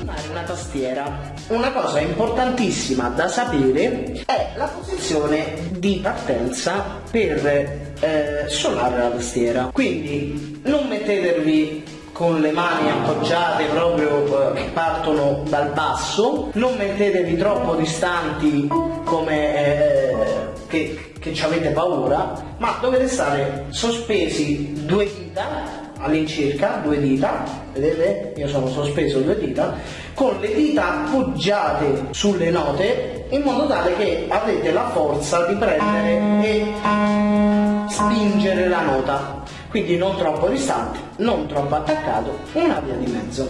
suonare una tastiera. Una cosa importantissima da sapere è la posizione di partenza per eh, suonare la tastiera. Quindi non mettetevi con le mani appoggiate proprio eh, che partono dal basso, non mettetevi troppo distanti come eh, che, che ci avete paura, ma dovete stare sospesi due dita all'incirca, due dita, vedete? Io sono sospeso due dita, con le dita appoggiate sulle note in modo tale che avete la forza di prendere e spingere la nota quindi non troppo distante, non troppo attaccato, una via di mezzo.